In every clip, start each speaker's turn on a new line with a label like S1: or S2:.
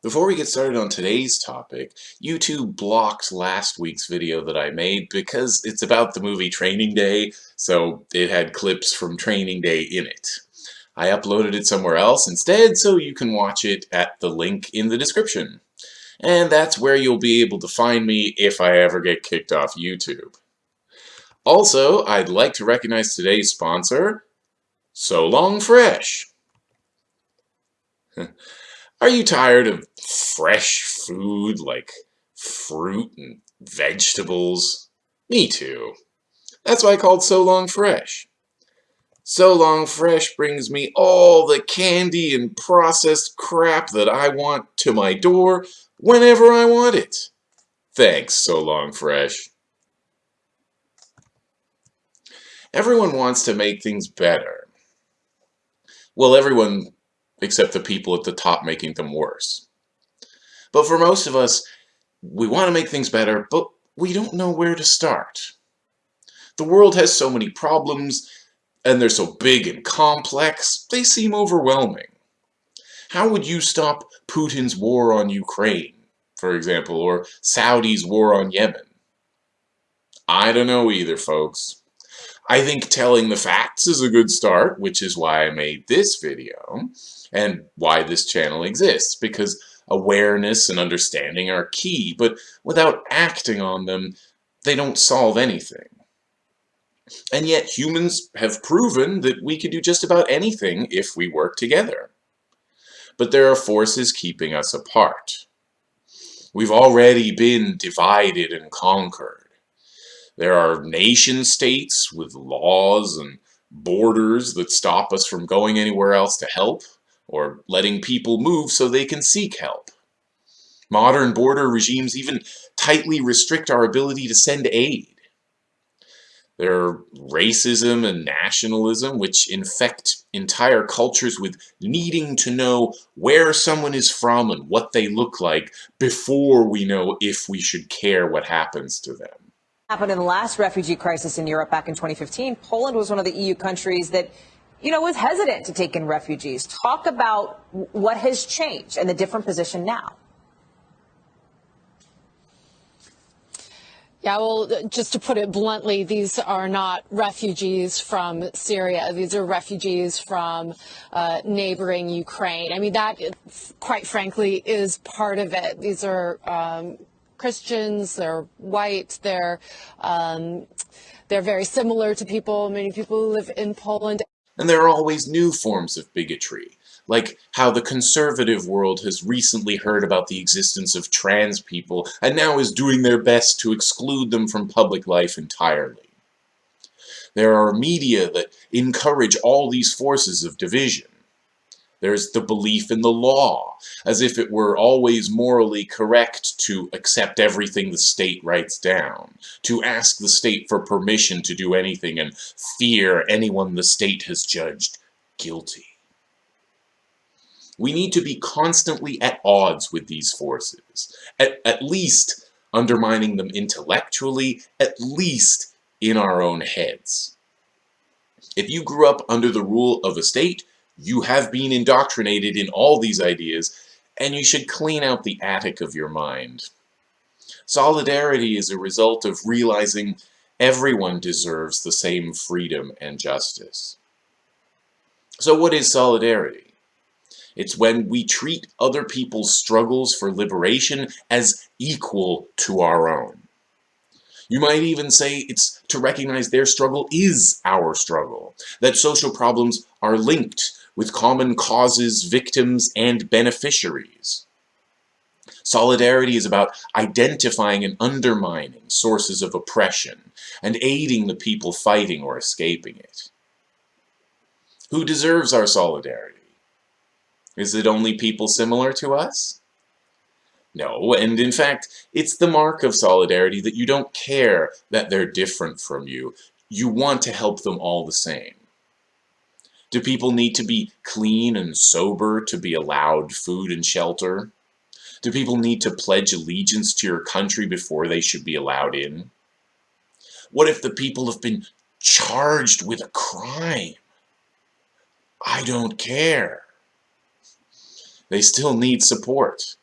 S1: Before we get started on today's topic, YouTube blocked last week's video that I made because it's about the movie Training Day, so it had clips from Training Day in it. I uploaded it somewhere else instead, so you can watch it at the link in the description. And that's where you'll be able to find me if I ever get kicked off YouTube. Also, I'd like to recognize today's sponsor, So Long Fresh. Are you tired of fresh food like fruit and vegetables? Me too. That's why I called So Long Fresh. So Long Fresh brings me all the candy and processed crap that I want to my door whenever I want it. Thanks, So Long Fresh. Everyone wants to make things better. Well, everyone except the people at the top making them worse. But for most of us, we want to make things better, but we don't know where to start. The world has so many problems, and they're so big and complex, they seem overwhelming. How would you stop Putin's war on Ukraine, for example, or Saudi's war on Yemen? I don't know either, folks. I think telling the facts is a good start, which is why I made this video and why this channel exists, because awareness and understanding are key, but without acting on them, they don't solve anything. And yet humans have proven that we can do just about anything if we work together. But there are forces keeping us apart. We've already been divided and conquered. There are nation states with laws and borders that stop us from going anywhere else to help or letting people move so they can seek help. Modern border regimes even tightly restrict our ability to send aid. There are racism and nationalism which infect entire cultures with needing to know where someone is from and what they look like before we know if we should care what happens to them.
S2: Happened in the last refugee crisis in Europe back in 2015. Poland was one of the EU countries that you know, was hesitant to take in refugees. Talk about what has changed and the different position now.
S3: Yeah, well, just to put it bluntly, these are not refugees from Syria. These are refugees from uh, neighboring Ukraine. I mean, that, quite frankly, is part of it. These are um, Christians, they're white, they're, um, they're very similar to people, many people who live in Poland.
S1: And there are always new forms of bigotry, like how the conservative world has recently heard about the existence of trans people and now is doing their best to exclude them from public life entirely. There are media that encourage all these forces of division. There's the belief in the law, as if it were always morally correct to accept everything the state writes down, to ask the state for permission to do anything and fear anyone the state has judged guilty. We need to be constantly at odds with these forces, at, at least undermining them intellectually, at least in our own heads. If you grew up under the rule of a state, you have been indoctrinated in all these ideas, and you should clean out the attic of your mind. Solidarity is a result of realizing everyone deserves the same freedom and justice. So what is solidarity? It's when we treat other people's struggles for liberation as equal to our own. You might even say it's to recognize their struggle is our struggle, that social problems are linked with common causes, victims, and beneficiaries. Solidarity is about identifying and undermining sources of oppression and aiding the people fighting or escaping it. Who deserves our solidarity? Is it only people similar to us? No, and in fact, it's the mark of solidarity that you don't care that they're different from you. You want to help them all the same. Do people need to be clean and sober to be allowed food and shelter? Do people need to pledge allegiance to your country before they should be allowed in? What if the people have been charged with a crime? I don't care. They still need support.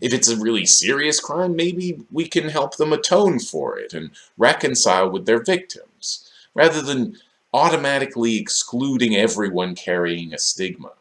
S1: If it's a really serious crime, maybe we can help them atone for it and reconcile with their victims, rather than automatically excluding everyone carrying a stigma.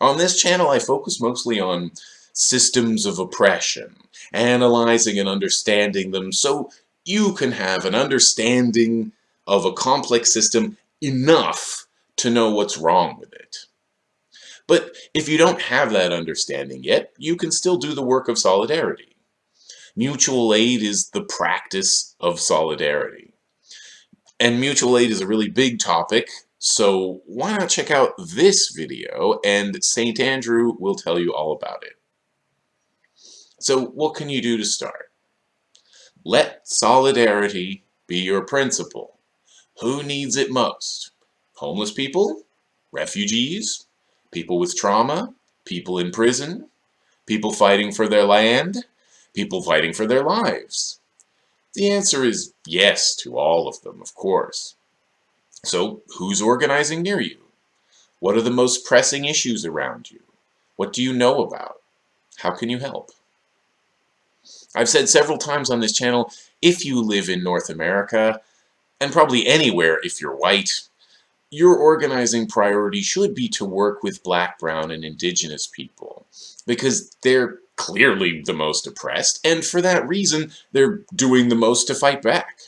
S1: On this channel, I focus mostly on systems of oppression, analyzing and understanding them so you can have an understanding of a complex system enough to know what's wrong with it. But if you don't have that understanding yet, you can still do the work of solidarity. Mutual aid is the practice of solidarity. And mutual aid is a really big topic, so why not check out this video and St. Andrew will tell you all about it. So what can you do to start? Let solidarity be your principle. Who needs it most? Homeless people? Refugees? People with trauma? People in prison? People fighting for their land? People fighting for their lives? The answer is yes to all of them, of course. So, who's organizing near you? What are the most pressing issues around you? What do you know about? How can you help? I've said several times on this channel, if you live in North America, and probably anywhere if you're white, your organizing priority should be to work with black, brown, and indigenous people because they're clearly the most oppressed, and for that reason, they're doing the most to fight back.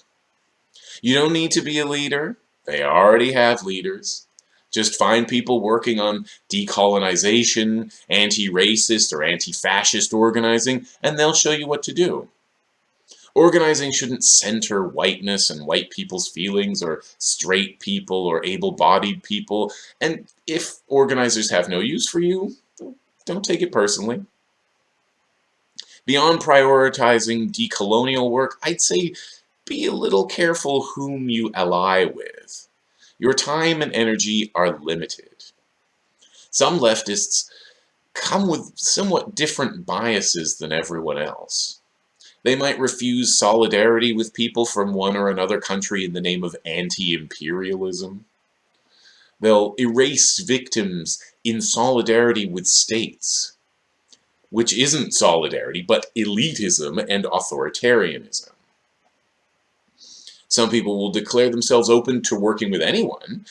S1: You don't need to be a leader. They already have leaders. Just find people working on decolonization, anti-racist or anti-fascist organizing, and they'll show you what to do. Organizing shouldn't center whiteness and white people's feelings or straight people or able-bodied people. And if organizers have no use for you, don't take it personally. Beyond prioritizing decolonial work, I'd say be a little careful whom you ally with. Your time and energy are limited. Some leftists come with somewhat different biases than everyone else. They might refuse solidarity with people from one or another country in the name of anti-imperialism. They'll erase victims in solidarity with states, which isn't solidarity, but elitism and authoritarianism. Some people will declare themselves open to working with anyone,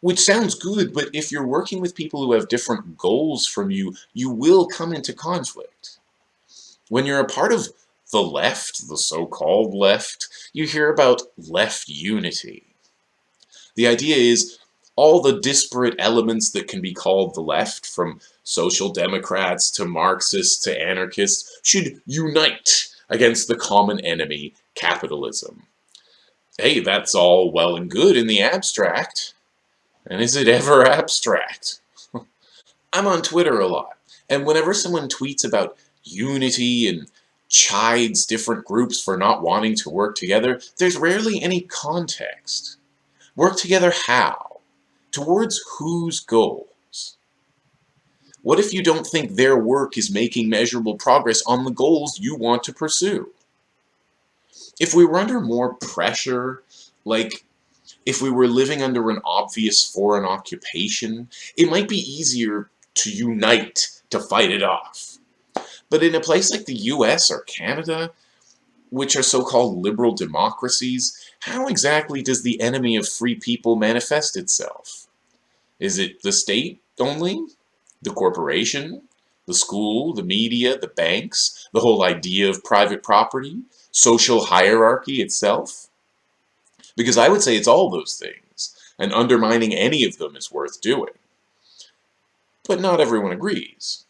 S1: which sounds good, but if you're working with people who have different goals from you, you will come into conflict. When you're a part of the left, the so-called left, you hear about left unity. The idea is all the disparate elements that can be called the left, from social democrats to Marxists to anarchists, should unite against the common enemy, capitalism. Hey, that's all well and good in the abstract. And is it ever abstract? I'm on Twitter a lot, and whenever someone tweets about unity and chides different groups for not wanting to work together, there's rarely any context. Work together how? Towards whose goals? What if you don't think their work is making measurable progress on the goals you want to pursue? If we were under more pressure, like if we were living under an obvious foreign occupation, it might be easier to unite to fight it off. But in a place like the US or Canada, which are so-called liberal democracies, how exactly does the enemy of free people manifest itself? Is it the state only? The corporation? The school? The media? The banks? The whole idea of private property? Social hierarchy itself? Because I would say it's all those things, and undermining any of them is worth doing. But not everyone agrees.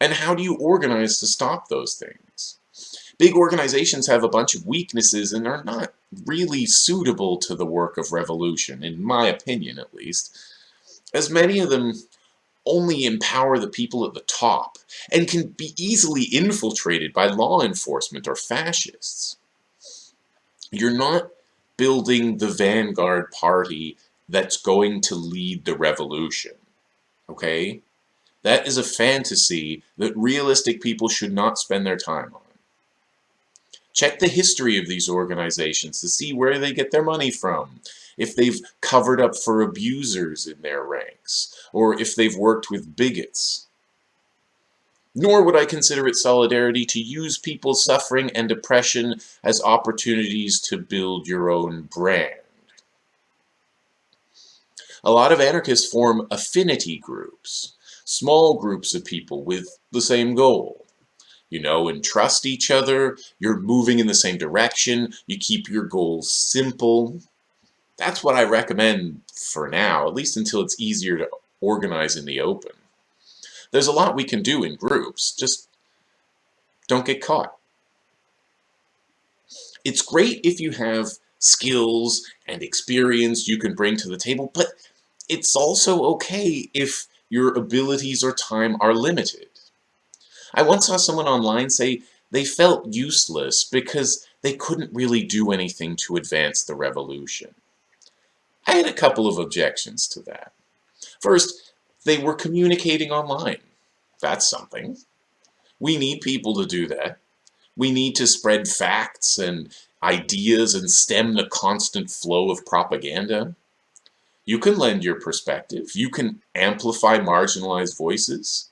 S1: And how do you organize to stop those things? Big organizations have a bunch of weaknesses and are not really suitable to the work of revolution, in my opinion at least, as many of them only empower the people at the top and can be easily infiltrated by law enforcement or fascists. You're not building the vanguard party that's going to lead the revolution, okay? That is a fantasy that realistic people should not spend their time on. Check the history of these organizations to see where they get their money from, if they've covered up for abusers in their ranks, or if they've worked with bigots. Nor would I consider it solidarity to use people's suffering and oppression as opportunities to build your own brand. A lot of anarchists form affinity groups, small groups of people with the same goal. You know and trust each other, you're moving in the same direction, you keep your goals simple. That's what I recommend for now, at least until it's easier to organize in the open. There's a lot we can do in groups, just don't get caught. It's great if you have skills and experience you can bring to the table, but it's also okay if your abilities or time are limited. I once saw someone online say they felt useless because they couldn't really do anything to advance the revolution. I had a couple of objections to that. First, they were communicating online. That's something. We need people to do that. We need to spread facts and ideas and stem the constant flow of propaganda. You can lend your perspective. You can amplify marginalized voices.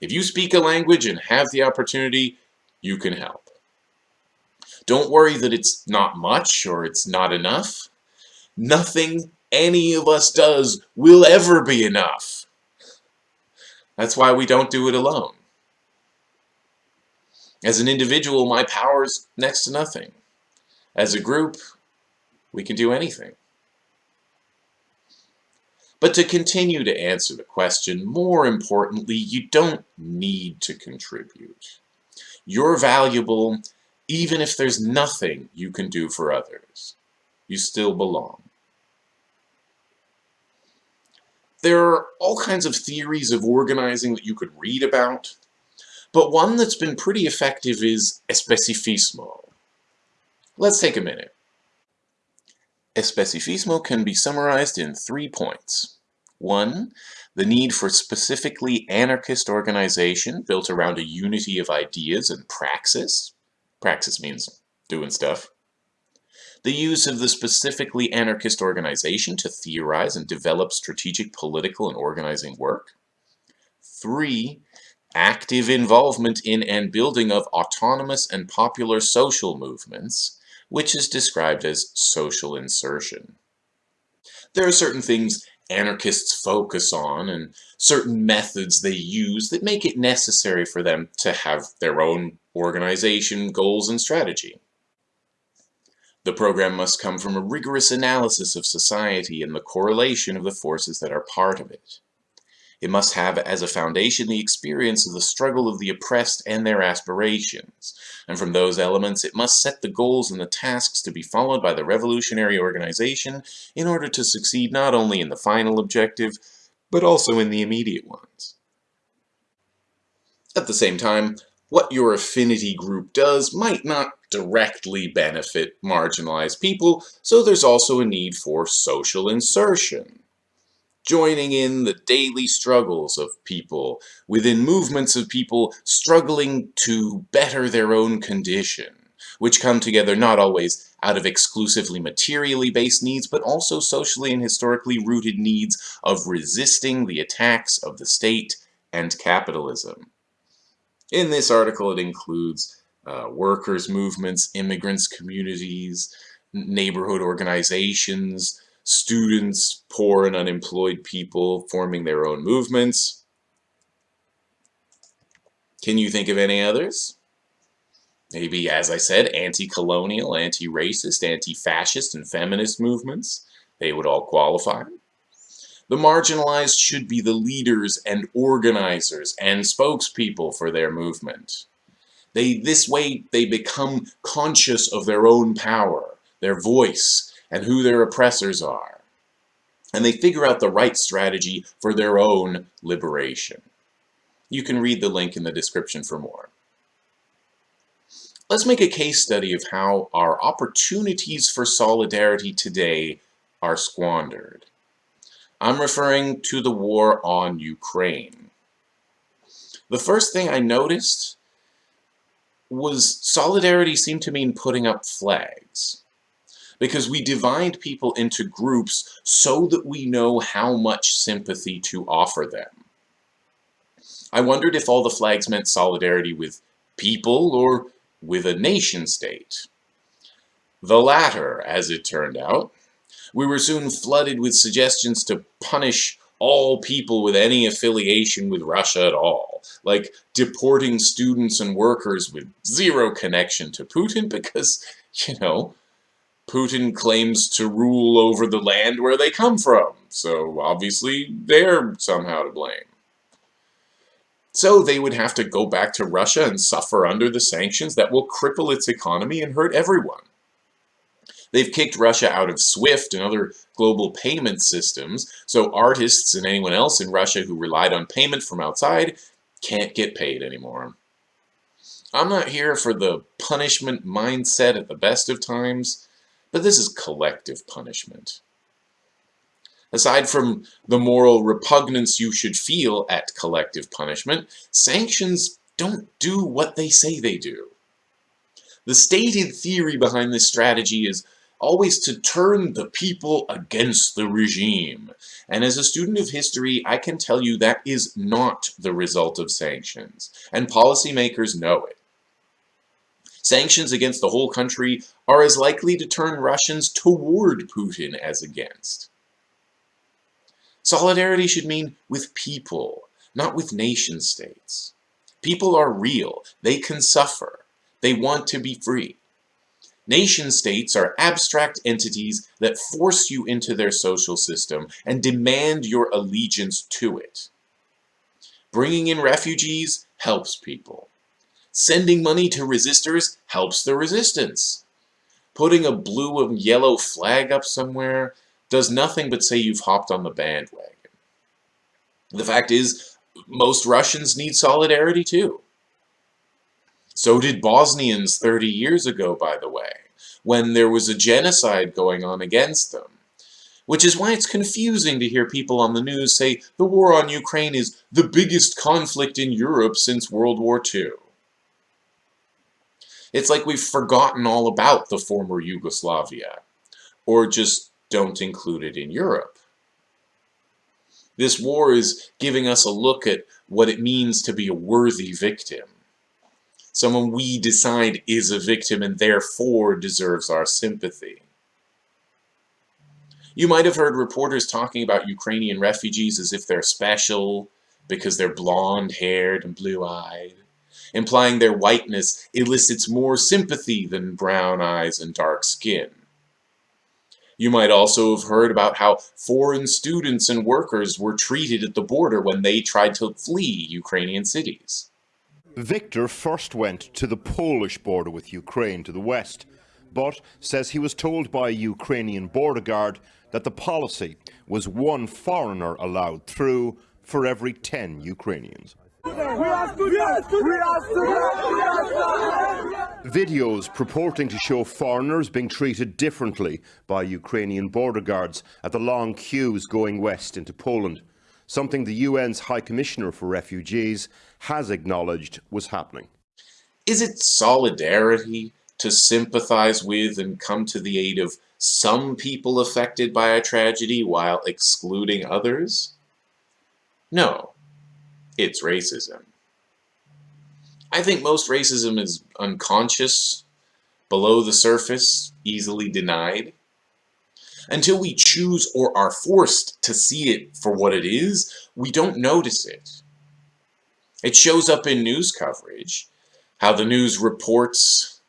S1: If you speak a language and have the opportunity, you can help. Don't worry that it's not much or it's not enough. Nothing any of us does will ever be enough. That's why we don't do it alone. As an individual, my power is next to nothing. As a group, we can do anything. But to continue to answer the question, more importantly, you don't need to contribute. You're valuable even if there's nothing you can do for others. You still belong. There are all kinds of theories of organizing that you could read about, but one that's been pretty effective is especificismo. Let's take a minute. Especificismo can be summarized in three points. One, the need for specifically anarchist organization built around a unity of ideas and praxis. Praxis means doing stuff. The use of the specifically anarchist organization to theorize and develop strategic political and organizing work. Three, active involvement in and building of autonomous and popular social movements which is described as social insertion. There are certain things anarchists focus on and certain methods they use that make it necessary for them to have their own organization, goals, and strategy. The program must come from a rigorous analysis of society and the correlation of the forces that are part of it. It must have as a foundation the experience of the struggle of the oppressed and their aspirations, and from those elements it must set the goals and the tasks to be followed by the revolutionary organization in order to succeed not only in the final objective, but also in the immediate ones. At the same time, what your affinity group does might not directly benefit marginalized people, so there's also a need for social insertion joining in the daily struggles of people within movements of people struggling to better their own condition, which come together not always out of exclusively materially based needs, but also socially and historically rooted needs of resisting the attacks of the state and capitalism. In this article, it includes uh, workers' movements, immigrants' communities, neighborhood organizations, students, poor and unemployed people forming their own movements. Can you think of any others? Maybe, as I said, anti-colonial, anti-racist, anti-fascist, and feminist movements. They would all qualify. The marginalized should be the leaders and organizers and spokespeople for their movement. They, this way, they become conscious of their own power, their voice, and who their oppressors are. And they figure out the right strategy for their own liberation. You can read the link in the description for more. Let's make a case study of how our opportunities for solidarity today are squandered. I'm referring to the war on Ukraine. The first thing I noticed was solidarity seemed to mean putting up flags because we divide people into groups so that we know how much sympathy to offer them. I wondered if all the flags meant solidarity with people or with a nation state. The latter, as it turned out. We were soon flooded with suggestions to punish all people with any affiliation with Russia at all, like deporting students and workers with zero connection to Putin because, you know, Putin claims to rule over the land where they come from, so obviously they're somehow to blame. So they would have to go back to Russia and suffer under the sanctions that will cripple its economy and hurt everyone. They've kicked Russia out of SWIFT and other global payment systems, so artists and anyone else in Russia who relied on payment from outside can't get paid anymore. I'm not here for the punishment mindset at the best of times, but this is collective punishment. Aside from the moral repugnance you should feel at collective punishment, sanctions don't do what they say they do. The stated theory behind this strategy is always to turn the people against the regime. And as a student of history, I can tell you that is not the result of sanctions, and policymakers know it. Sanctions against the whole country are as likely to turn Russians toward Putin as against. Solidarity should mean with people, not with nation states. People are real. They can suffer. They want to be free. Nation states are abstract entities that force you into their social system and demand your allegiance to it. Bringing in refugees helps people. Sending money to resistors helps the resistance. Putting a blue and yellow flag up somewhere does nothing but say you've hopped on the bandwagon. The fact is, most Russians need solidarity too. So did Bosnians 30 years ago, by the way, when there was a genocide going on against them. Which is why it's confusing to hear people on the news say the war on Ukraine is the biggest conflict in Europe since World War II. It's like we've forgotten all about the former Yugoslavia, or just don't include it in Europe. This war is giving us a look at what it means to be a worthy victim someone we decide is a victim and therefore deserves our sympathy. You might have heard reporters talking about Ukrainian refugees as if they're special because they're blonde-haired and blue-eyed, implying their whiteness elicits more sympathy than brown eyes and dark skin. You might also have heard about how foreign students and workers were treated at the border when they tried to flee Ukrainian cities.
S4: Victor first went to the Polish border with Ukraine to the west, but says he was told by a Ukrainian border guard that the policy was one foreigner allowed through for every 10 Ukrainians. Videos purporting to show foreigners being treated differently by Ukrainian border guards at the long queues going west into Poland something the UN's High Commissioner for Refugees has acknowledged was happening.
S1: Is it solidarity to sympathize with and come to the aid of some people affected by a tragedy while excluding others? No, it's racism. I think most racism is unconscious, below the surface, easily denied. Until we choose or are forced to see it for what it is, we don't notice it. It shows up in news coverage, how the news reports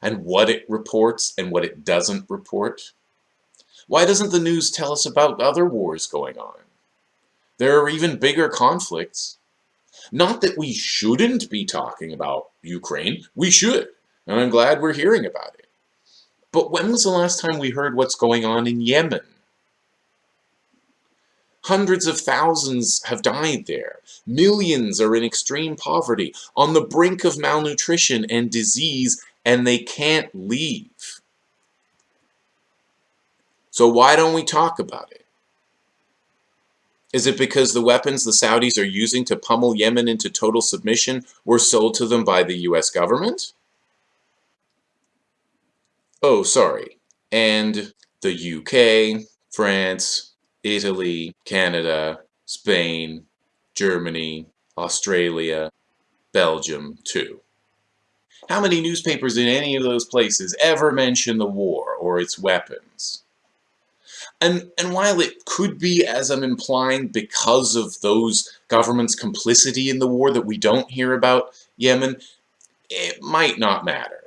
S1: and what it reports and what it doesn't report. Why doesn't the news tell us about other wars going on? There are even bigger conflicts. Not that we shouldn't be talking about Ukraine, we should, and I'm glad we're hearing about it. But when was the last time we heard what's going on in Yemen? Hundreds of thousands have died there. Millions are in extreme poverty, on the brink of malnutrition and disease, and they can't leave. So why don't we talk about it? Is it because the weapons the Saudis are using to pummel Yemen into total submission were sold to them by the US government? Oh, sorry. And the UK, France, Italy, Canada, Spain, Germany, Australia, Belgium too. How many newspapers in any of those places ever mention the war or its weapons? And, and while it could be, as I'm implying, because of those governments' complicity in the war that we don't hear about Yemen, it might not matter.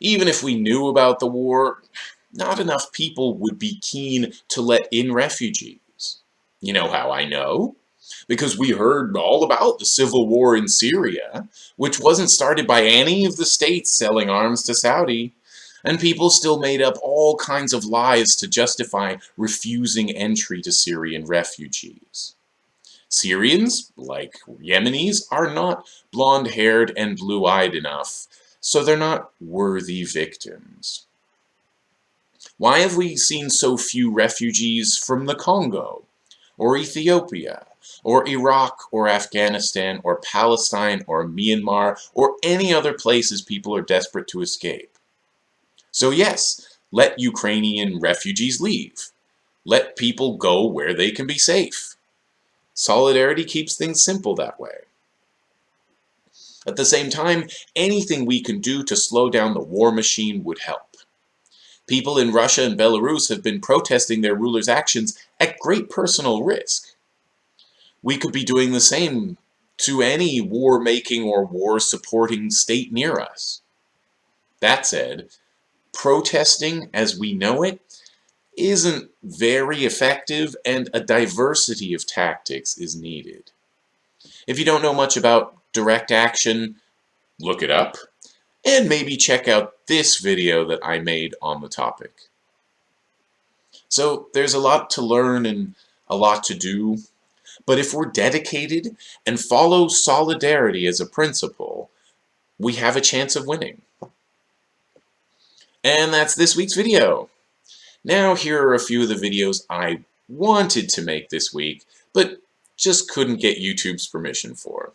S1: Even if we knew about the war, not enough people would be keen to let in refugees. You know how I know? because we heard all about the civil war in Syria, which wasn't started by any of the states selling arms to Saudi, and people still made up all kinds of lies to justify refusing entry to Syrian refugees. Syrians, like Yemenis, are not blonde-haired and blue-eyed enough, so they're not worthy victims. Why have we seen so few refugees from the Congo, or Ethiopia, or Iraq, or Afghanistan, or Palestine, or Myanmar, or any other places people are desperate to escape. So yes, let Ukrainian refugees leave. Let people go where they can be safe. Solidarity keeps things simple that way. At the same time, anything we can do to slow down the war machine would help. People in Russia and Belarus have been protesting their rulers' actions at great personal risk we could be doing the same to any war-making or war-supporting state near us. That said, protesting as we know it isn't very effective and a diversity of tactics is needed. If you don't know much about direct action, look it up, and maybe check out this video that I made on the topic. So there's a lot to learn and a lot to do but if we're dedicated and follow solidarity as a principle, we have a chance of winning. And that's this week's video. Now here are a few of the videos I wanted to make this week, but just couldn't get YouTube's permission for.